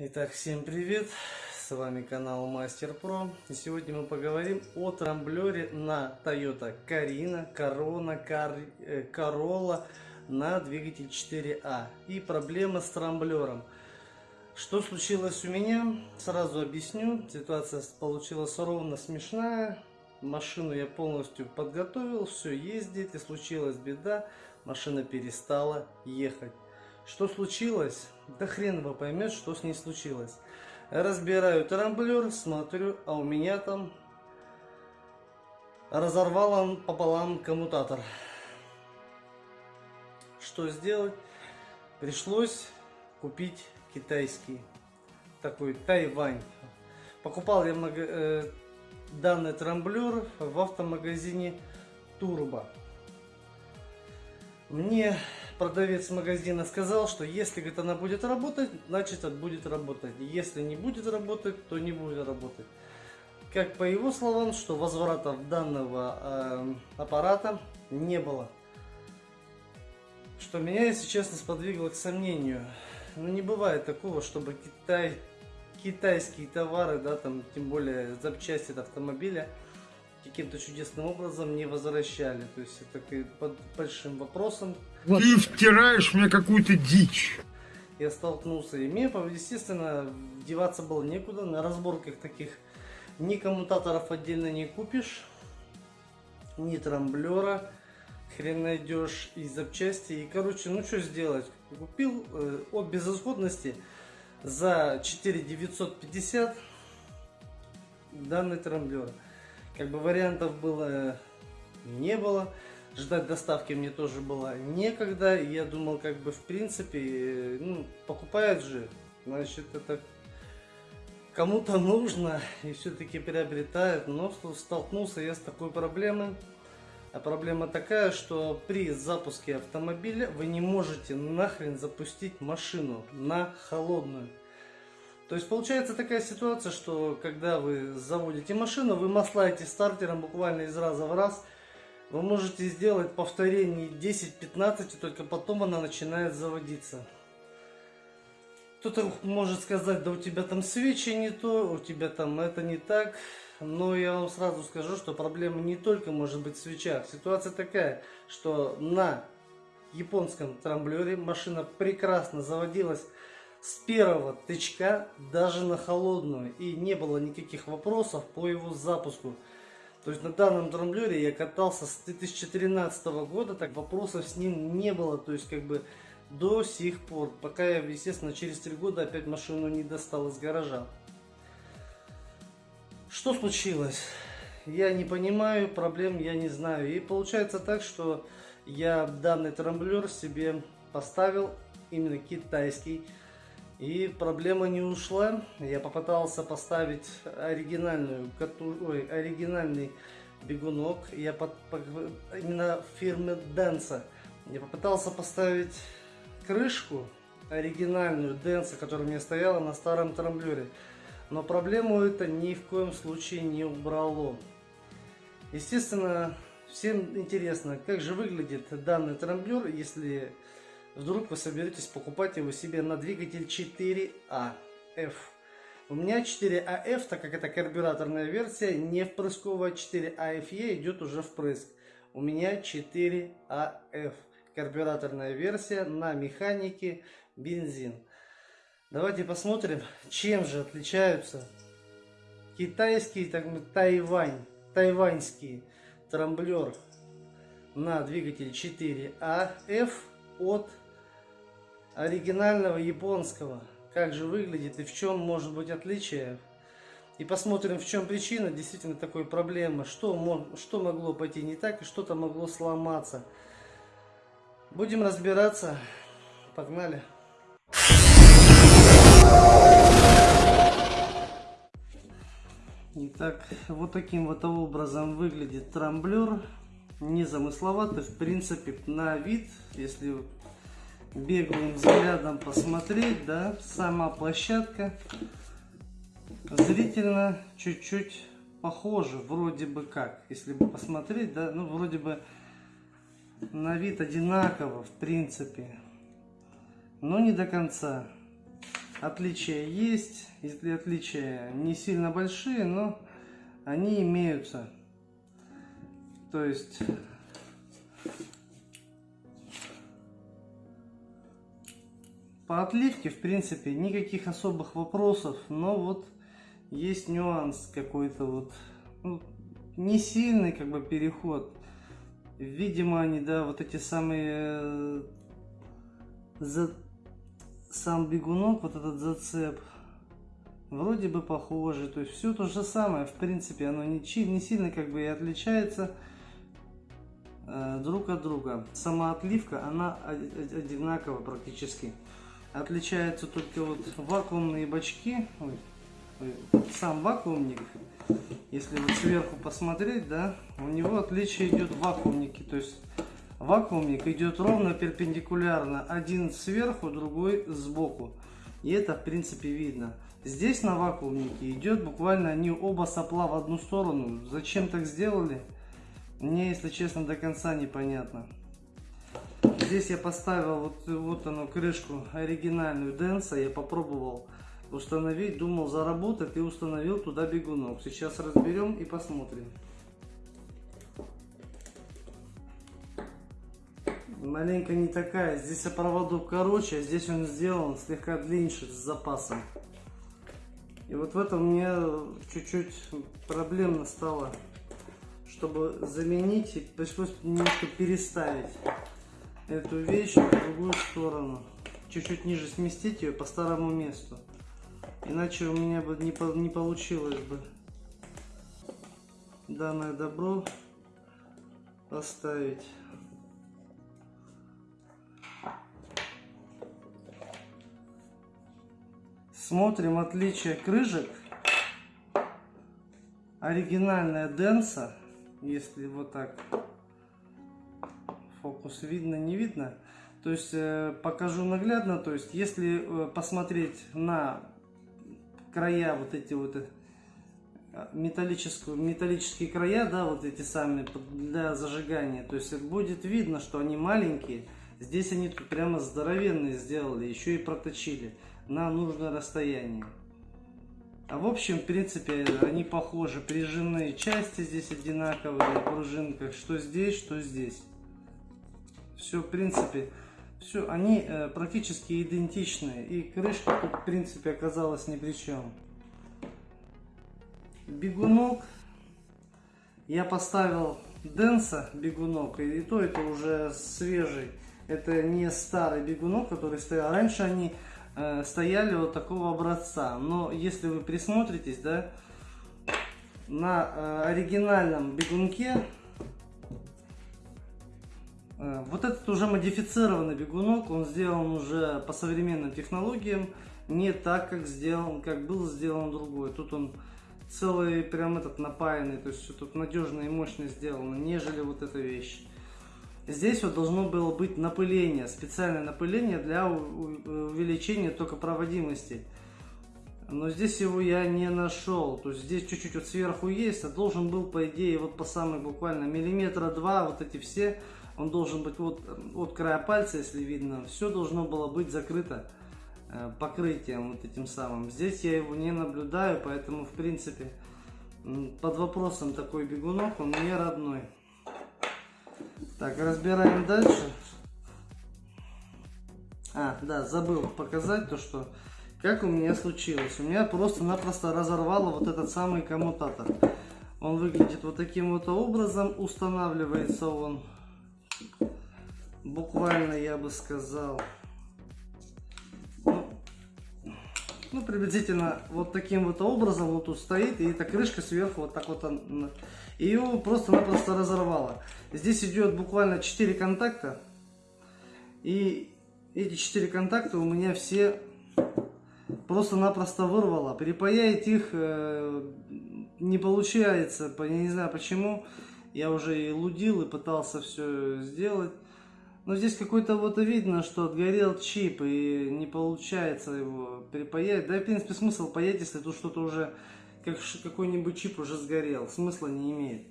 Итак, всем привет! С вами канал Мастер Про. И сегодня мы поговорим о трамблере на Toyota Carina, Corona, Car... э, Corolla на двигатель 4А. И проблема с трамблером. Что случилось у меня? Сразу объясню. Ситуация получилась ровно смешная. Машину я полностью подготовил, все ездит, и случилась беда. Машина перестала ехать. Что случилось? Да хрен его поймет, что с ней случилось. Разбираю трамблер, смотрю, а у меня там разорвал он пополам коммутатор. Что сделать? Пришлось купить китайский, такой Тайвань. Покупал я э, данный трамблер в автомагазине Турбо. Мне продавец магазина сказал, что если говорит, она будет работать, значит это будет работать. Если не будет работать, то не будет работать. Как по его словам, что возвратов данного э, аппарата не было. Что меня, если честно, сподвигло к сомнению. Ну не бывает такого, чтобы Китай, китайские товары, да, там, тем более запчасти от автомобиля, каким-то чудесным образом не возвращали. То есть это под большим вопросом. Ты втираешь мне какую-то дичь. Я столкнулся и мне, естественно, деваться было некуда. На разборках таких ни коммутаторов отдельно не купишь, ни трамблера хрен найдешь, и запчасти. И, короче, ну что сделать? Купил э, от безысходности за 4 950 данный трамблер. Как бы вариантов было не было. Ждать доставки мне тоже было некогда. Я думал, как бы в принципе, ну, покупают же, значит это кому-то нужно и все-таки приобретают. Но столкнулся я с такой проблемой. А проблема такая, что при запуске автомобиля вы не можете нахрен запустить машину на холодную. То есть получается такая ситуация, что когда вы заводите машину, вы маслаете стартером буквально из раза в раз. Вы можете сделать повторение 10-15, только потом она начинает заводиться. Кто-то может сказать, да у тебя там свечи не то, у тебя там это не так. Но я вам сразу скажу, что проблема не только может быть в свечах. Ситуация такая, что на японском трамблере машина прекрасно заводилась с первого тычка даже на холодную. И не было никаких вопросов по его запуску. То есть на данном трамблере я катался с 2013 года, так вопросов с ним не было. То есть как бы до сих пор, пока я, естественно, через 3 года опять машину не достал из гаража. Что случилось? Я не понимаю, проблем я не знаю. И получается так, что я данный трамблер себе поставил именно китайский и проблема не ушла. Я попытался поставить оригинальную, ой, оригинальный бегунок. Я под, под, именно фирмы Денса. Я попытался поставить крышку оригинальную Денса, которая у меня стояла на старом трамблере. Но проблему это ни в коем случае не убрало. Естественно, всем интересно, как же выглядит данный трамблер, если вдруг вы соберетесь покупать его себе на двигатель 4AF. У меня 4AF, так как это карбюраторная версия, не впрысковая 4AFE идет уже впрыск. У меня 4AF, карбюраторная версия на механике бензин. Давайте посмотрим, чем же отличаются китайские, так Тайвань, тайваньский трамблер на двигатель 4AF от оригинального японского. Как же выглядит и в чем может быть отличие. И посмотрим, в чем причина действительно такой проблемы. Что, что могло пойти не так и что-то могло сломаться. Будем разбираться. Погнали. Итак, вот таким вот образом выглядит трамблер. Незамысловатый, в принципе, на вид, если беглым взглядом посмотреть, да, сама площадка зрительно чуть-чуть похожа, вроде бы как, если бы посмотреть, да, ну, вроде бы на вид одинаково, в принципе, но не до конца. отличия есть, если отличия не сильно большие, но они имеются. То есть по отливке, в принципе, никаких особых вопросов, но вот есть нюанс какой-то вот, ну, не сильный как бы переход. Видимо, они, да, вот эти самые, э, за, сам бегунок, вот этот зацеп, вроде бы похожи, то есть все то же самое, в принципе, оно не, не сильно как бы и отличается друг от друга. Сама отливка, она одинакова практически. Отличаются только вот вакуумные бачки, ой, ой, сам вакуумник, если вот сверху посмотреть, да, у него отличие идет в вакуумнике, то есть вакуумник идет ровно перпендикулярно, один сверху, другой сбоку. И это в принципе видно. Здесь на вакуумнике идет буквально они оба сопла в одну сторону. Зачем так сделали? Мне, если честно, до конца непонятно. Здесь я поставил вот, вот оно крышку оригинальную Денса. Я попробовал установить, думал заработать и установил туда бегунок. Сейчас разберем и посмотрим. Маленько не такая. Здесь проводок короче, а здесь он сделан слегка длиннее с запасом. И вот в этом мне чуть-чуть проблемно стало, чтобы заменить, пришлось немножко переставить эту вещь в другую сторону. Чуть-чуть ниже сместить ее по старому месту. Иначе у меня бы не, не получилось бы данное добро поставить. Смотрим отличие крыжек. Оригинальная Денса, если вот так фокус видно, не видно. То есть э, покажу наглядно, то есть если э, посмотреть на края вот эти вот э, металлическую, металлические края, да, вот эти сами для зажигания, то есть будет видно, что они маленькие. Здесь они прямо здоровенные сделали, еще и проточили на нужное расстояние. А в общем, в принципе, они похожи. Прижимные части здесь одинаковые, пружинка, что здесь, что здесь. Все, в принципе, все, они э, практически идентичны. И крышка тут, в принципе, оказалась ни при чем. Бегунок. Я поставил Денса бегунок, и то это уже свежий. Это не старый бегунок, который стоял. Раньше они Э, стояли вот такого образца. Но если вы присмотритесь, да, на э, оригинальном бегунке э, вот этот уже модифицированный бегунок, он сделан уже по современным технологиям, не так, как сделан, как был сделан другой. Тут он целый прям этот напаянный, то есть тут надежно и мощно сделано, нежели вот эта вещь. Здесь вот должно было быть напыление, специальное напыление для увеличения токопроводимости. Но здесь его я не нашел. То есть здесь чуть-чуть вот сверху есть, а должен был, по идее, вот по самой буквально миллиметра два, вот эти все, он должен быть вот от края пальца, если видно, все должно было быть закрыто э, покрытием вот этим самым. Здесь я его не наблюдаю, поэтому, в принципе, под вопросом такой бегунок, он мне родной. Так, разбираем дальше. А, да, забыл показать то, что как у меня случилось. У меня просто-напросто разорвало вот этот самый коммутатор. Он выглядит вот таким вот образом. Устанавливается он буквально, я бы сказал, ну, ну, приблизительно вот таким вот образом вот тут стоит. И эта крышка сверху вот так вот ее просто-напросто разорвало. Здесь идет буквально 4 контакта. И эти 4 контакта у меня все просто-напросто вырвало. Перепаять их э, не получается. Я не знаю почему. Я уже и лудил, и пытался все сделать. Но здесь какой-то вот видно, что отгорел чип, и не получается его перепаять. Да, в принципе, смысл паять, если тут что-то уже как какой-нибудь чип уже сгорел. Смысла не имеет.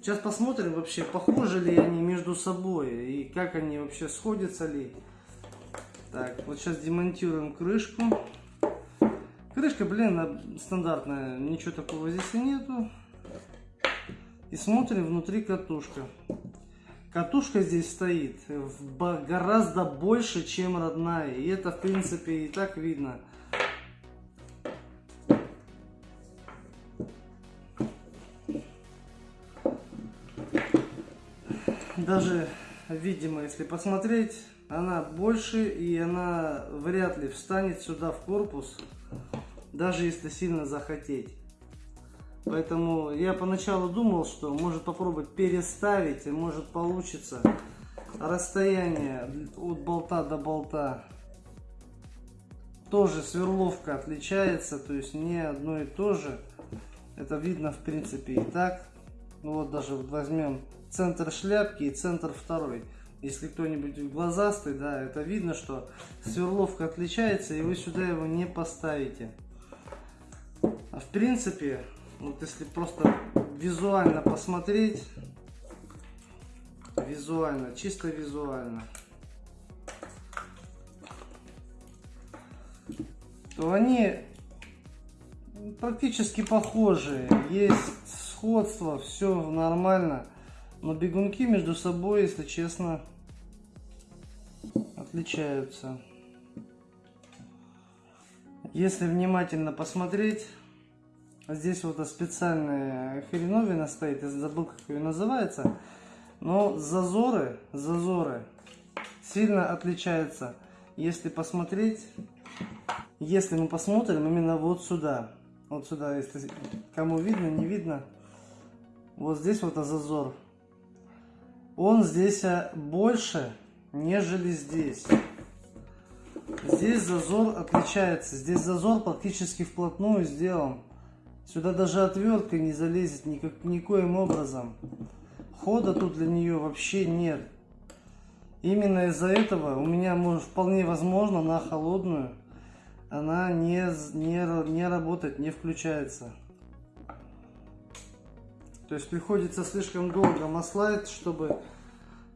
Сейчас посмотрим вообще, похожи ли они между собой и как они вообще сходятся ли. Так, вот сейчас демонтируем крышку. Крышка, блин, стандартная, ничего такого здесь и нету. И смотрим внутри катушка. Катушка здесь стоит в гораздо больше, чем родная. И это, в принципе, и так видно. Даже видимо, если посмотреть, она больше и она вряд ли встанет сюда в корпус, даже если сильно захотеть. Поэтому я поначалу думал, что может попробовать переставить, и может получится расстояние от болта до болта. Тоже сверловка отличается, то есть не одно и то же. Это видно в принципе и так. Ну вот даже вот возьмем центр шляпки и центр второй. Если кто-нибудь глазастый, да, это видно, что сверловка отличается, и вы сюда его не поставите. А в принципе, вот если просто визуально посмотреть, визуально, чисто визуально, то они практически похожие. Есть сходство, все нормально. Но бегунки между собой, если честно, отличаются. Если внимательно посмотреть, здесь вот специальная хреновина стоит, я забыл, как ее называется. Но зазоры, зазоры сильно отличаются. Если посмотреть, если мы посмотрим именно вот сюда, вот сюда, если кому видно, не видно, вот здесь вот зазор он здесь а, больше, нежели здесь. Здесь зазор отличается. Здесь зазор практически вплотную сделан. Сюда даже отвертка не залезет никак, никоим образом. Хода тут для нее вообще нет. Именно из-за этого у меня может вполне возможно на холодную она не, не, не работает, не включается. То есть приходится слишком долго маслать, чтобы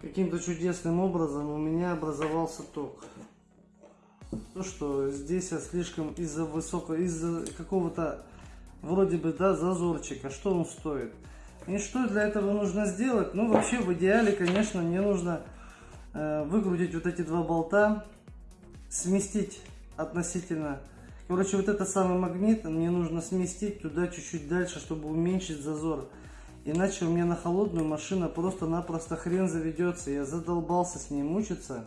каким-то чудесным образом у меня образовался ток. То, что здесь я слишком из-за высокого, из-за какого-то вроде бы, да, зазорчика, что он стоит. И что для этого нужно сделать? Ну, вообще, в идеале, конечно, мне нужно э, выкрутить вот эти два болта, сместить относительно Короче, вот этот самый магнит мне нужно сместить туда чуть-чуть дальше, чтобы уменьшить зазор. Иначе у меня на холодную машина просто-напросто хрен заведется. Я задолбался с ней мучиться.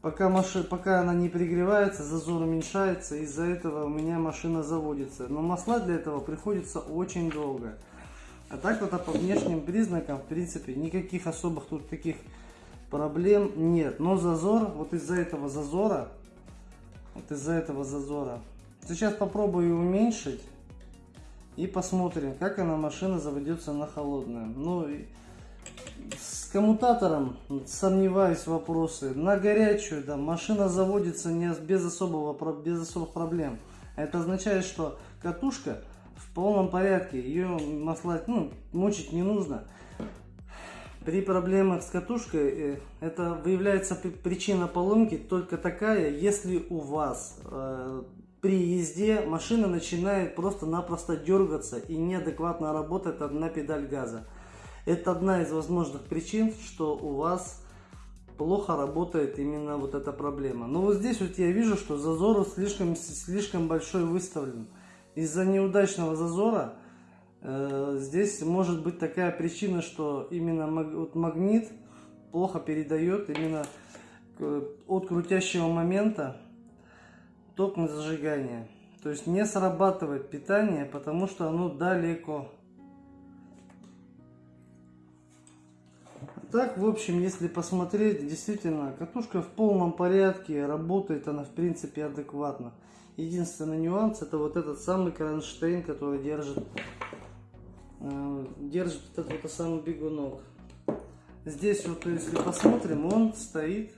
Пока, маши... Пока она не пригревается, зазор уменьшается. Из-за этого у меня машина заводится. Но масла для этого приходится очень долго. А так вот а по внешним признакам, в принципе, никаких особых тут таких проблем нет. Но зазор, вот из-за этого зазора, вот из-за этого зазора. Сейчас попробую уменьшить. И посмотрим, как она машина заведется на холодную. Ну, с коммутатором сомневаюсь вопросы. На горячую, да, машина заводится не без, особого, без особых проблем. Это означает, что катушка в полном порядке. Ее маслать, ну, мучить не нужно. При проблемах с катушкой э, это выявляется причина поломки только такая, если у вас э, при езде машина начинает просто-напросто дергаться и неадекватно работает одна педаль газа. Это одна из возможных причин, что у вас плохо работает именно вот эта проблема. Но вот здесь вот я вижу, что зазор слишком, слишком большой выставлен. Из-за неудачного зазора э, здесь может быть такая причина, что именно маг, вот магнит плохо передает именно от крутящего момента ток на зажигание. То есть не срабатывает питание, потому что оно далеко. Так, в общем, если посмотреть, действительно, катушка в полном порядке, работает она, в принципе, адекватно. Единственный нюанс, это вот этот самый кронштейн, который держит, э, держит этот вот самый бегунок. Здесь вот, если посмотрим, он стоит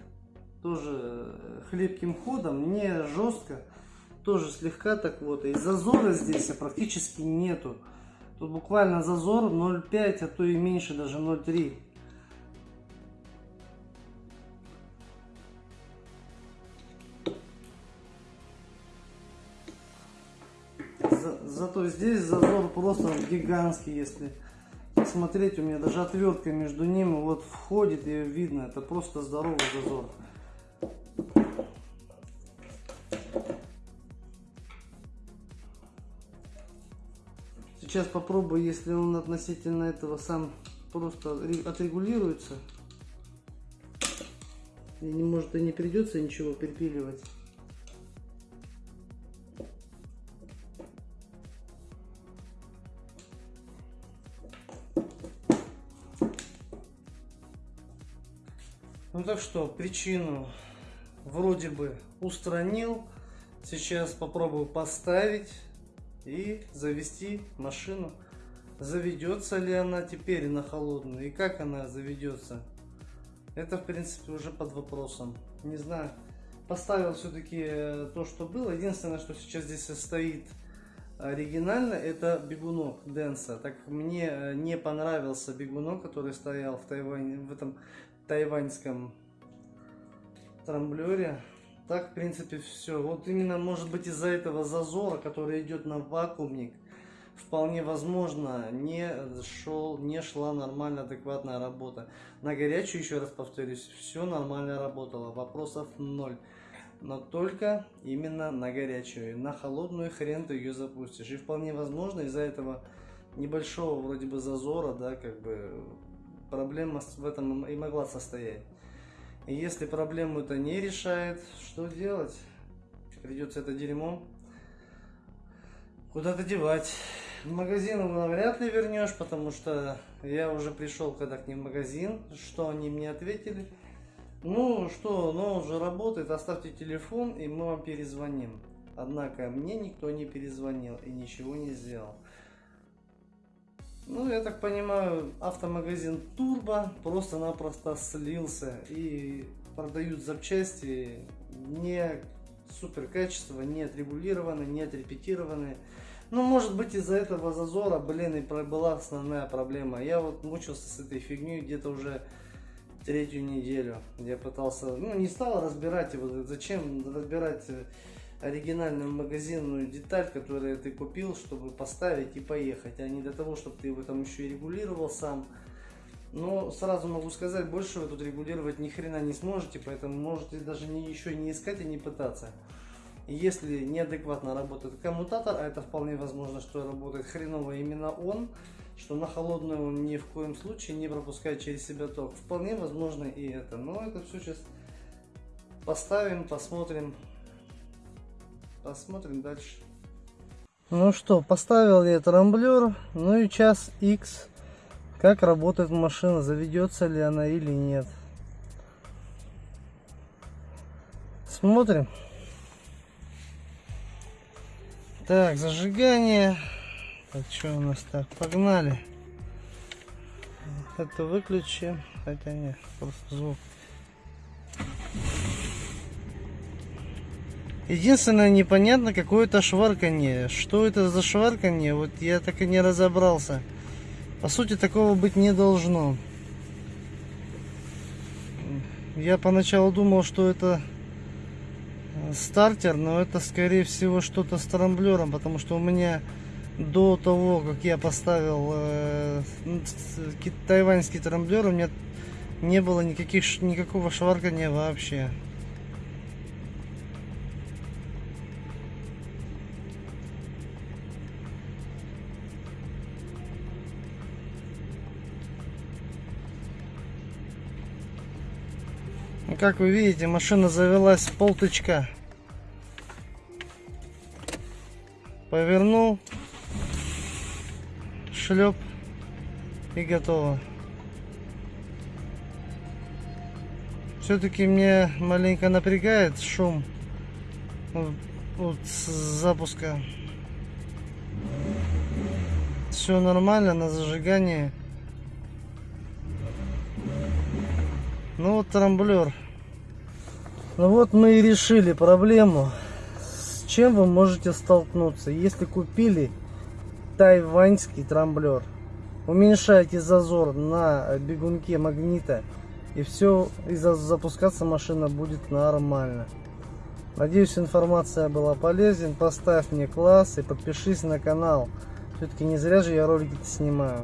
тоже хлебким ходом, не жестко, тоже слегка так вот. И зазора здесь практически нету. Тут буквально зазор 0,5, а то и меньше, даже 0,3. За- зато здесь зазор просто гигантский, если смотреть, у меня даже отвертка между ними вот входит, ее видно, это просто здоровый зазор. Сейчас попробую, если он относительно этого сам просто ре- отрегулируется. И не может и не придется ничего припиливать. Ну так что, причину вроде бы устранил. Сейчас попробую поставить и завести машину. Заведется ли она теперь на холодную и как она заведется. Это в принципе уже под вопросом. Не знаю. Поставил все-таки то, что было. Единственное, что сейчас здесь стоит оригинально, это бегунок Денса. Так мне э, не понравился бегунок, который стоял в Тайване, в этом тайваньском трамблере. Так, в принципе, все. Вот именно, может быть, из-за этого зазора, который идет на вакуумник, вполне возможно, не шел, не шла нормально, адекватная работа. На горячую, еще раз повторюсь, все нормально работало, вопросов ноль. Но только именно на горячую. На холодную хрен ты ее запустишь. И вполне возможно, из-за этого небольшого вроде бы зазора, да, как бы проблема в этом и могла состоять. Если проблему это не решает, что делать? Придется это дерьмо куда-то девать. В магазин его вряд ли вернешь, потому что я уже пришел когда к ним в магазин, что они мне ответили. Ну что, но он же работает, оставьте телефон и мы вам перезвоним. Однако мне никто не перезвонил и ничего не сделал. Ну, я так понимаю, автомагазин Турбо просто-напросто слился и продают запчасти не супер качество, не отрегулированные, не отрепетированные. Ну, может быть, из-за этого зазора, блин, и была основная проблема. Я вот мучился с этой фигней где-то уже третью неделю. Я пытался, ну, не стал разбирать его. Зачем разбирать э, оригинальную магазинную деталь, которую ты купил, чтобы поставить и поехать, а не для того, чтобы ты его там еще и регулировал сам. Но сразу могу сказать, больше вы тут регулировать ни хрена не сможете, поэтому можете даже не, еще не искать и не пытаться. Если неадекватно работает коммутатор, а это вполне возможно, что работает хреново именно он, что на холодную он ни в коем случае не пропускает через себя ток. Вполне возможно и это. Но это все сейчас поставим, посмотрим. Посмотрим дальше. Ну что, поставил я трамблер, ну и час X. Как работает машина, заведется ли она или нет. Смотрим. Так, зажигание. Так, что у нас так? Погнали. Это выключи. Хотя нет, просто звук. Единственное, непонятно какое-то шварканье. Что это за шварканье? Вот я так и не разобрался. По сути, такого быть не должно. Я поначалу думал, что это э, стартер, но это скорее всего что-то с трамблером, потому что у меня до того, как я поставил э, тайваньский трамблер, у меня не было никаких, никакого шваркания вообще. Как вы видите, машина завелась с полтычка. Повернул, шлеп и готово. Все-таки мне маленько напрягает шум вот с запуска. Все нормально на зажигании. Ну вот трамблер. Ну вот мы и решили проблему. С чем вы можете столкнуться, если купили тайваньский трамблер? Уменьшайте зазор на бегунке магнита и все, и за- запускаться машина будет нормально. Надеюсь, информация была полезен. Поставь мне класс и подпишись на канал. Все-таки не зря же я ролики снимаю.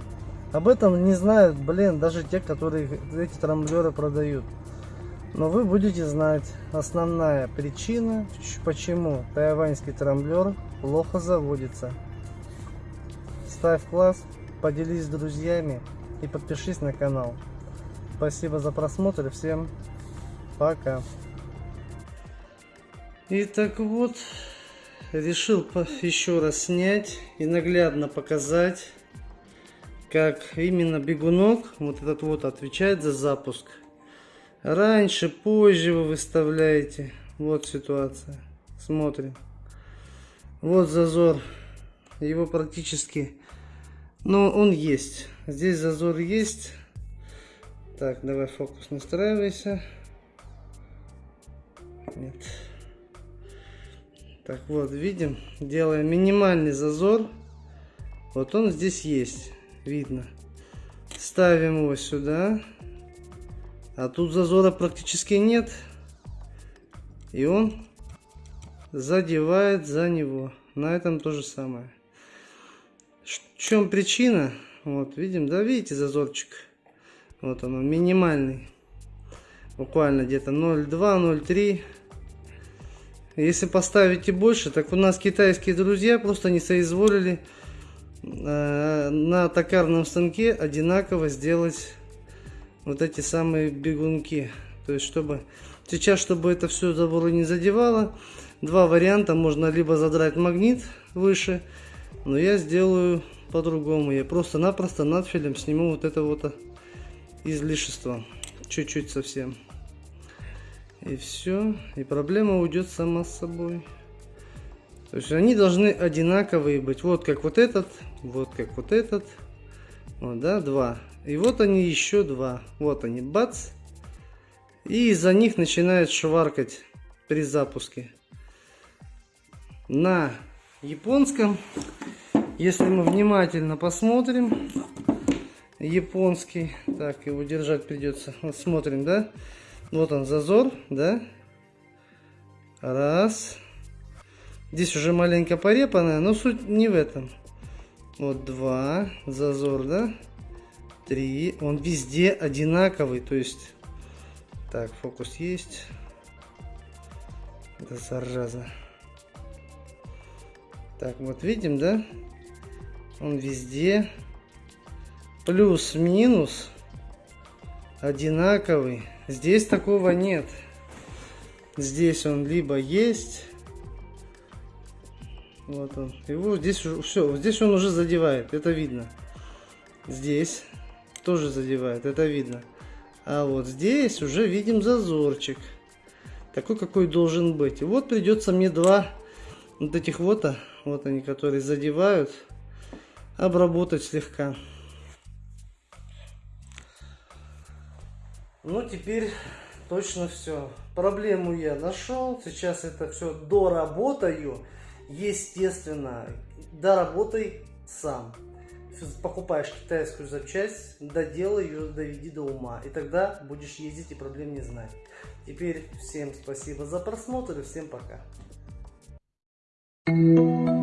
Об этом не знают, блин, даже те, которые эти трамблеры продают. Но вы будете знать основная причина, почему тайваньский трамблер плохо заводится. Ставь класс, поделись с друзьями и подпишись на канал. Спасибо за просмотр всем пока. И так вот, решил еще раз снять и наглядно показать, как именно бегунок, вот этот вот, отвечает за запуск. Раньше, позже вы выставляете. Вот ситуация. Смотрим. Вот зазор. Его практически... Но он есть. Здесь зазор есть. Так, давай фокус настраивайся. Нет. Так вот, видим, делаем минимальный зазор. Вот он здесь есть, видно. Ставим его сюда. А тут зазора практически нет. И он задевает за него. На этом то же самое. В чем причина? Вот, видим, да, видите зазорчик? Вот он, минимальный. Буквально где-то 0,2, 0,3 если поставите больше, так у нас китайские друзья просто не соизволили э, на токарном станке одинаково сделать вот эти самые бегунки. То есть, чтобы сейчас, чтобы это все заборы не задевало, два варианта. Можно либо задрать магнит выше, но я сделаю по-другому. Я просто-напросто надфилем сниму вот это вот излишество. Чуть-чуть совсем. И все. И проблема уйдет сама с собой. То есть они должны одинаковые быть. Вот как вот этот, вот как вот этот. Вот, да, два. И вот они еще два. Вот они, бац. И из-за них начинает шваркать при запуске. На японском, если мы внимательно посмотрим, японский, так, его держать придется. Вот смотрим, да? Вот он зазор, да? Раз. Здесь уже маленько порепанная, но суть не в этом. Вот два. Зазор, да? Три. Он везде одинаковый, то есть... Так, фокус есть. Это зараза. Так, вот видим, да? Он везде плюс-минус одинаковый. Здесь такого нет. Здесь он либо есть. Вот он. Его здесь все. Здесь он уже задевает. Это видно. Здесь тоже задевает. Это видно. А вот здесь уже видим зазорчик. Такой, какой должен быть. И вот придется мне два вот этих вот, а, вот они, которые задевают, обработать слегка. Ну, теперь точно все. Проблему я нашел. Сейчас это все доработаю. Естественно, доработай сам. Покупаешь китайскую запчасть, доделай ее, доведи до ума. И тогда будешь ездить и проблем не знать. Теперь всем спасибо за просмотр и всем пока. Thank you.